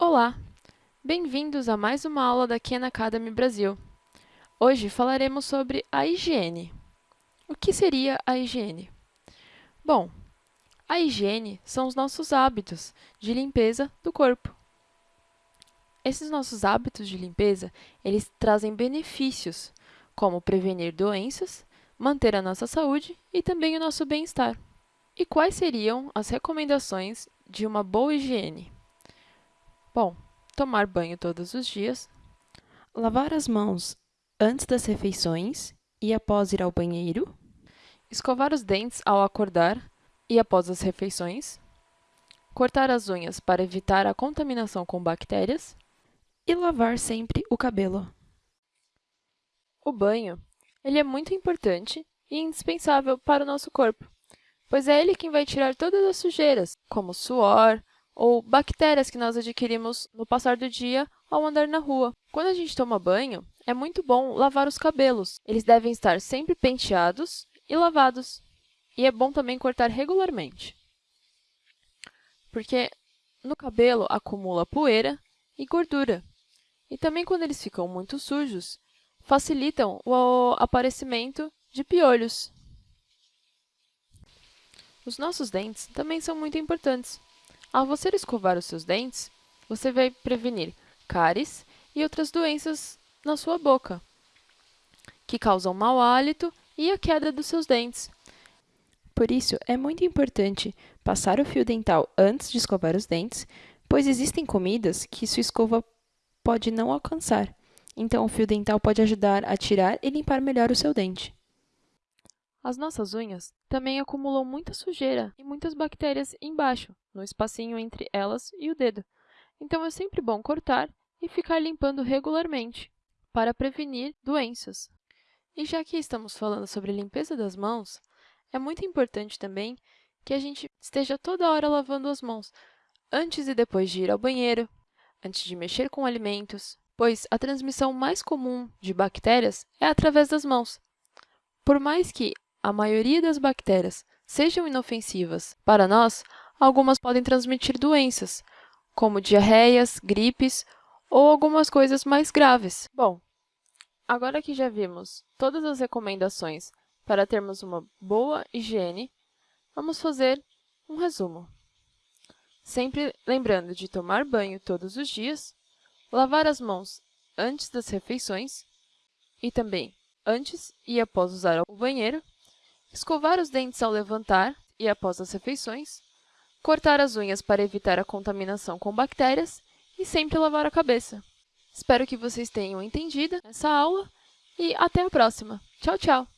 Olá! Bem-vindos a mais uma aula da Khan Academy Brasil. Hoje falaremos sobre a higiene. O que seria a higiene? Bom, a higiene são os nossos hábitos de limpeza do corpo. Esses nossos hábitos de limpeza, eles trazem benefícios, como prevenir doenças, manter a nossa saúde e também o nosso bem-estar. E quais seriam as recomendações de uma boa higiene? Bom, tomar banho todos os dias, lavar as mãos antes das refeições e após ir ao banheiro, escovar os dentes ao acordar e após as refeições, cortar as unhas para evitar a contaminação com bactérias. E lavar sempre o cabelo. O banho ele é muito importante e indispensável para o nosso corpo, pois é ele quem vai tirar todas as sujeiras, como suor, ou bactérias que nós adquirimos no passar do dia ao andar na rua. Quando a gente toma banho, é muito bom lavar os cabelos. Eles devem estar sempre penteados e lavados. E é bom também cortar regularmente. Porque no cabelo acumula poeira e gordura. E também quando eles ficam muito sujos, facilitam o aparecimento de piolhos. Os nossos dentes também são muito importantes. Ao você escovar os seus dentes, você vai prevenir cáries e outras doenças na sua boca, que causam mau hálito e a queda dos seus dentes. Por isso, é muito importante passar o fio dental antes de escovar os dentes, pois existem comidas que sua escova pode não alcançar. Então, o fio dental pode ajudar a tirar e limpar melhor o seu dente. As nossas unhas também acumulam muita sujeira e muitas bactérias embaixo, no espacinho entre elas e o dedo. Então é sempre bom cortar e ficar limpando regularmente para prevenir doenças. E já que estamos falando sobre limpeza das mãos, é muito importante também que a gente esteja toda hora lavando as mãos, antes e depois de ir ao banheiro, antes de mexer com alimentos, pois a transmissão mais comum de bactérias é através das mãos. Por mais que a maioria das bactérias sejam inofensivas para nós, algumas podem transmitir doenças, como diarreias, gripes ou algumas coisas mais graves. Bom, agora que já vimos todas as recomendações para termos uma boa higiene, vamos fazer um resumo. Sempre lembrando de tomar banho todos os dias, lavar as mãos antes das refeições e também antes e após usar o banheiro, escovar os dentes ao levantar e após as refeições, cortar as unhas para evitar a contaminação com bactérias e sempre lavar a cabeça. Espero que vocês tenham entendido essa aula e até a próxima. Tchau, tchau!